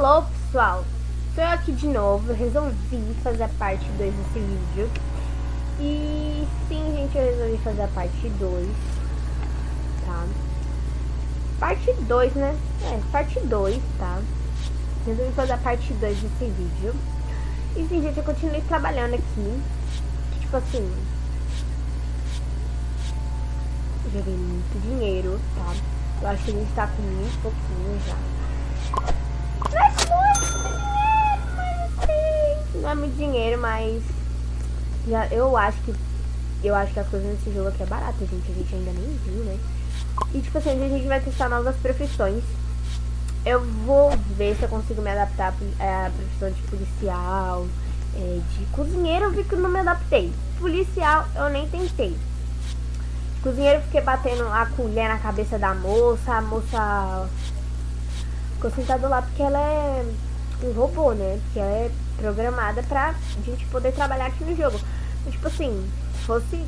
Alô pessoal, sou eu aqui de novo, resolvi fazer a parte 2 desse vídeo. E sim gente, eu resolvi fazer a parte 2 Tá? Parte 2 né, é, parte 2 tá? Resolvi fazer a parte 2 desse vídeo. E sim gente, eu continuei trabalhando aqui. Tipo assim Joguei muito dinheiro, tá? Eu acho que a gente tá com muito pouquinho já não é muito dinheiro, mas é. Já, eu acho que. Eu acho que as coisas nesse jogo aqui é barata, gente. A gente ainda nem viu, né? E tipo assim, a gente vai testar novas profissões. Eu vou ver se eu consigo me adaptar é, à profissão de policial, é, de cozinheiro eu vi que não me adaptei. Policial eu nem tentei. Cozinheiro eu fiquei batendo a colher na cabeça da moça, a moça ficou sentado lá porque ela é um robô, né? Porque ela é programada pra gente poder trabalhar aqui no jogo. Mas, tipo assim, se fosse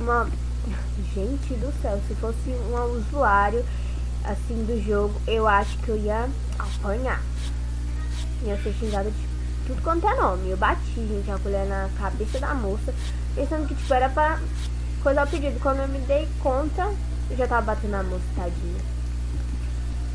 uma. Gente do céu, se fosse um usuário assim do jogo, eu acho que eu ia apanhar. Ia ser xingada de tudo quanto é nome. Eu bati, gente, a colher na cabeça da moça, pensando que tipo era pra coisar o pedido. Quando eu me dei conta, eu já tava batendo na moça, tadinha.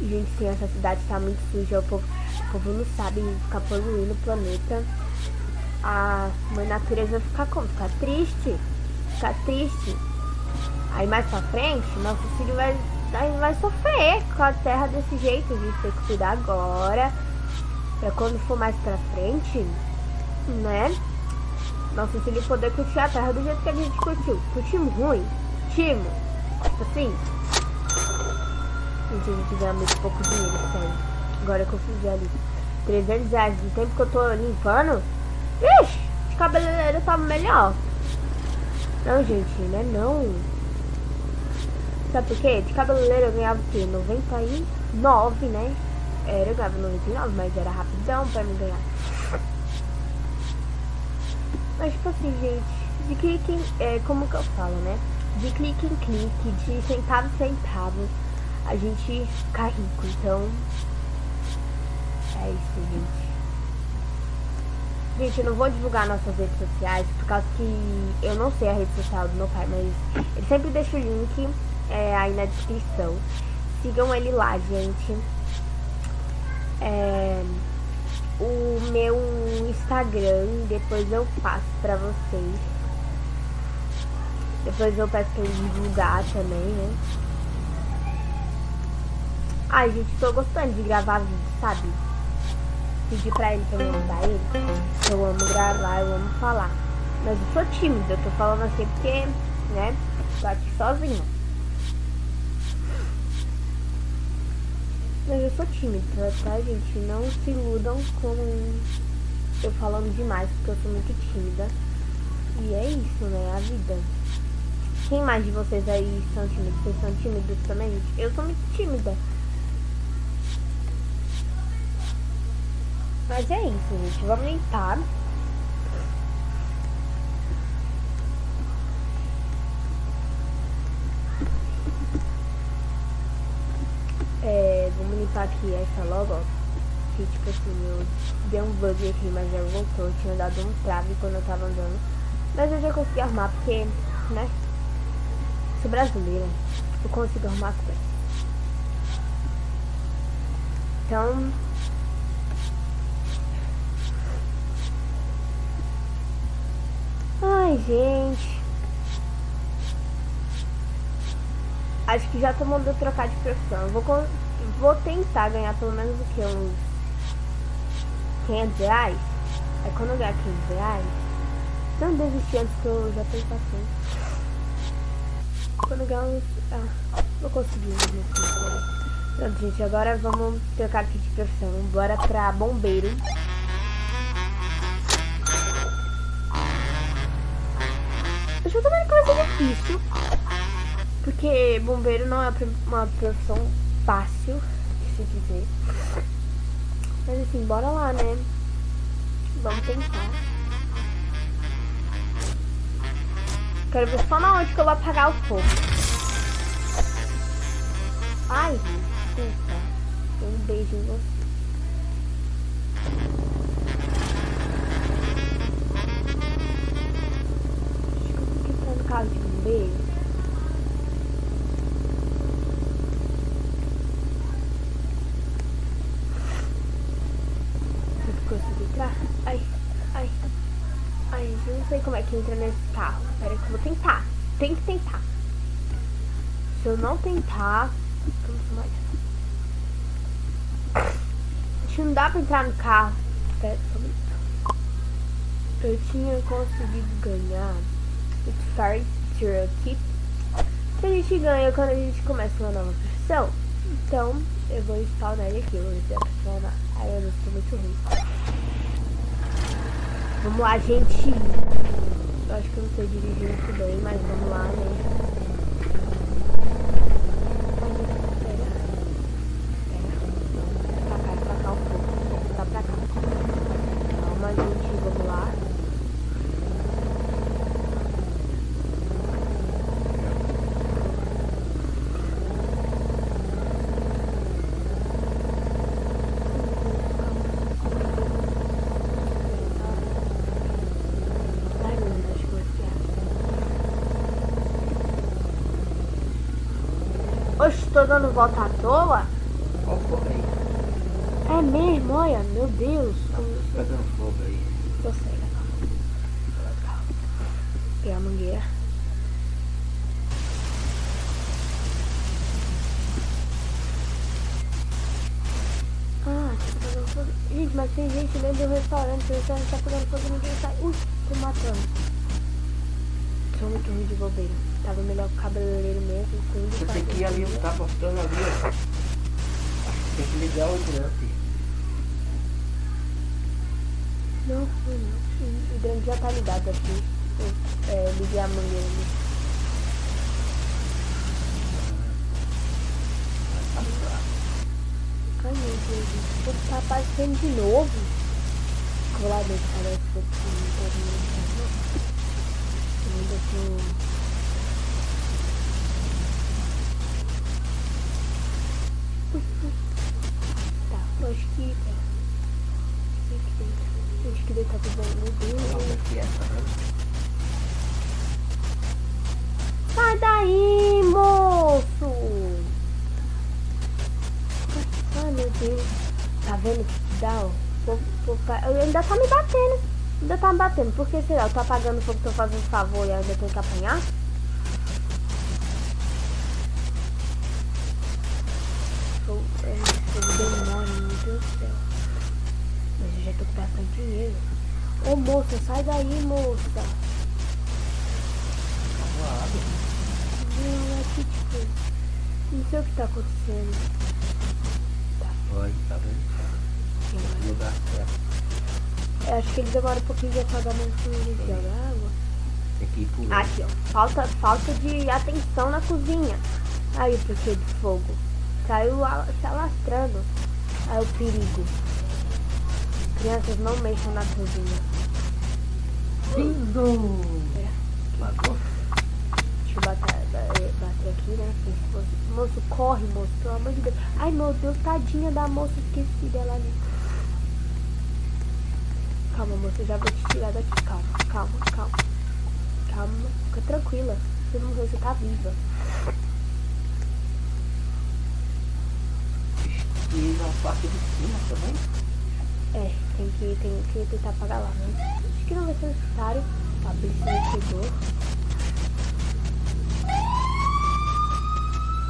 Gente, sim, essa cidade tá muito suja. O povo, o povo não sabe ficar poluindo o planeta. A mãe natureza vai ficar como? Ficar triste. Ficar triste. Aí mais pra frente, nosso filho vai, vai, vai sofrer com a terra desse jeito. A gente tem que cuidar agora. Pra quando for mais pra frente, né? Nosso filho poder curtir a terra do jeito que a gente curtiu. Curtimos ruim? Curtimos. Tipo assim, Gente, a gente ganha muito pouco dinheiro, sério. Agora que eu fiz ali 300 reais do tempo que eu tô limpando. De cabeleireiro tava melhor. Não, gente, né? Não. Sabe por quê? De cabeleireiro eu ganhava o quê? 99, né? Era, eu ganhava 99, mas era rapidão pra me ganhar. Mas, tipo assim, gente, de clique em, é, como que eu falo, né? De clique em clique, de centavo em centavo a gente ficar rico. Então, é isso, gente. Gente, eu não vou divulgar nossas redes sociais, por causa que eu não sei a rede social do meu pai, mas ele sempre deixa o link é, aí na descrição. Sigam ele lá, gente. É, o meu Instagram, depois eu passo pra vocês. Depois eu peço pra ele divulgar também, né? Ai, gente, tô gostando de gravar vídeo, sabe? Pedir pra ele pra eu ajudar ele. Eu amo gravar, eu amo falar. Mas eu sou tímida, eu tô falando assim porque, né? Tô aqui sozinha. Mas eu sou tímida, tá, gente? Não se iludam com eu falando demais, porque eu sou muito tímida. E é isso, né? A vida. Quem mais de vocês aí são tímidos? Vocês são tímidos também? Eu sou muito tímida. Mas é isso, gente. Vamos limpar. É, vamos limpar aqui essa logo, ó. Que tipo assim, eu dei um bug aqui, mas já voltou. Eu tinha dado um trave quando eu tava andando. Mas eu já consegui arrumar porque, né? Sou brasileira. Eu consigo arrumar as coisas. Então, Ai, gente. Acho que já tô mandando trocar de profissão. Vou, vou tentar ganhar pelo menos o que? Uns 500 reais? Aí quando eu ganhar 500 reais, não desistir antes que eu já tenho paciência. Quando ganhar uns... Ah, vou conseguir Pronto, gente, agora vamos trocar aqui de profissão. Bora pra bombeiro. Acho também que vai ser difícil. Porque bombeiro não é uma profissão fácil se dizer. Mas assim, bora lá, né? Vamos tentar. Quero ver só na onde que eu vou apagar o fogo. Ai, desculpa. Um beijo em você. casa de assim Ai, ai, ai, eu não sei como é que entra nesse carro. Pera que eu vou tentar. Tem que tentar. Se eu não tentar, Acho que não dá pra entrar no carro. Só um minuto. Eu tinha conseguido ganhar Cherokee. Que a gente ganha quando a gente começa uma nova profissão. Então, eu vou spawnar ele aqui. Vou ver se spawnar. Aí eu não sou muito ruim. Vamos lá, gente. Eu acho que eu não sei dirigir muito bem, mas vamos lá, né? Tô dando volta à toa? Olha o fogo aí. É mesmo, olha, meu Deus. Tá pegando fogo aí. Sei, legal. Pegar a mangueira. Ah, tá. Gente, mas tem gente dentro do restaurante, o restaurante tá pegando fogo e ninguém sai. Ui, tô matando. Sou muito ruim de bobeira. Tava melhor com o cabeleireiro mesmo. Tudo, Você tem que ir ali, tá mostrando ali, ó. Acho que tem que ligar o hidrante. Não, não. O hidrante já tá ligado aqui. Eu, é, liguei a mangueira ali. Ai meu Deus, o fogo tá aparecendo de novo. Vou lá dentro, parece que eu tô... Ainda tô... acho que. É. Acho que deve estar tudo bem. Meu Deus. Sai daí, moço! Ai meu Deus. Tá vendo que dá, ó? Eu ainda tá me batendo. Ainda tá me batendo. Por que será? Eu tô apagando fogo, tô fazendo favor e ainda tenho que apanhar? Deus do céu. Mas eu já tô com bastante dinheiro. Ô moça, sai daí, moça. Calado. Não, aqui tipo. Não sei o que tá acontecendo. Tá. Tá vendo? lugar certo. Eu acho que ele demora um pouquinho de mais de jogar água. Tem que ir por Aqui, ó. Falta, falta de atenção na cozinha. Aí o porquê de fogo. Saiu alastrando. É o perigo. Crianças não mexam na cozinha. Lindo! É. Matou? Deixa eu bater, bater aqui, né? Moço, corre, moço, pelo amor de Deus. Ai, meu Deus, tadinha da moça, esqueci dela ali. Calma, moça, eu já vou te tirar daqui. Calma, calma, calma. Calma, fica tranquila. Você não morreu, você tá viva. e na parte de cima também? É, tem que, tem que tentar pagar lá, né? Acho que não vai ser necessário. A polícia chegou.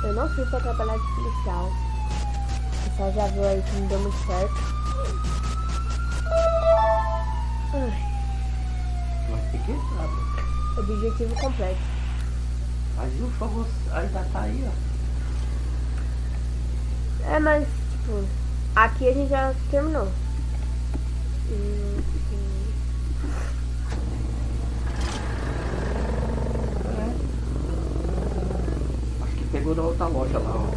Eu não fui pra trabalhar de policial. O pessoal já viu aí que não deu muito certo. Ai. Mas tem que entrar, Objetivo completo. Mas o fogo ainda tá aí, ó. É, mas Tipo, aqui a gente já terminou. Acho que pegou na outra loja lá, ó.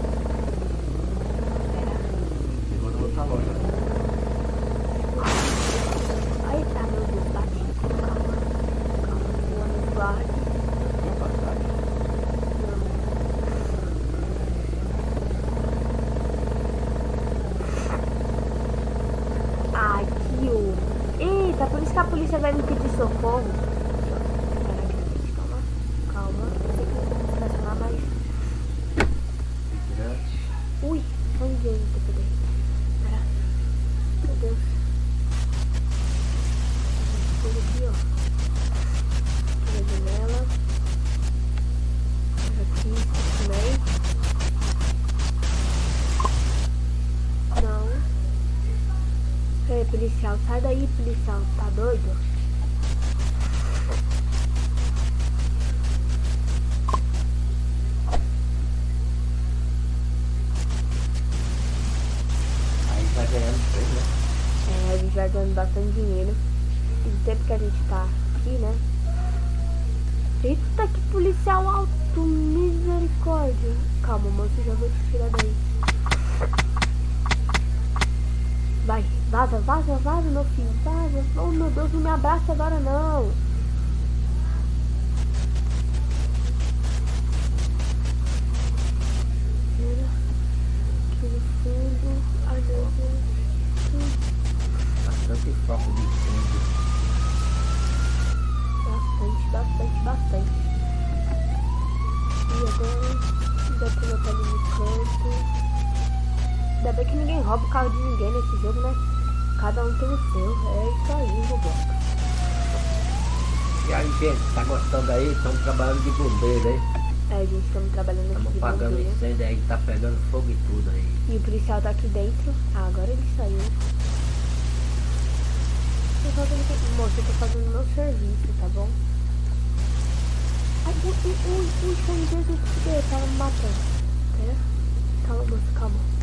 Pegou na outra loja. Aí tá, meu Deus, bati. Calma. Calma, guarde. que a polícia vai me pedir socorro. Calma, calma. Tem que estacionar mais. Ui, onde eu tô poder? Pera. Meu Deus. Fogo aqui, ó. Policial, sai daí, policial. Tá doido? Aí vai ganhando três, né? É, a gente vai ganhando bastante dinheiro. E o tempo que a gente tá aqui, né? Eita, que policial alto, misericórdia. Calma, moço, já vou te tirar daí. Vai, vaza, vaza, vaza, meu filho, vaza. Oh, meu Deus, não me abraça agora, não. Fundo. Bastante foco de incêndio. Bastante, bastante, bastante. E agora eu tô ali no canto. Ainda bem que ninguém rouba o carro de ninguém nesse jogo, né? Cada um tem o seu. É isso aí, Roblox. E aí, gente, tá gostando aí? Estamos trabalhando de bombeiro, hein? É, gente, estamos trabalhando aqui Estamos apagando bombeiro. incêndio aí, tá pegando fogo e tudo aí. E o policial tá aqui dentro. Ah, agora ele saiu. Eu tô fazendo... Moço, eu tô fazendo meu serviço, tá bom? Ai, ui, ui, ui, ui, sangue, Jesus, que tá me matando. Pera. Calma, moço, calma. Eu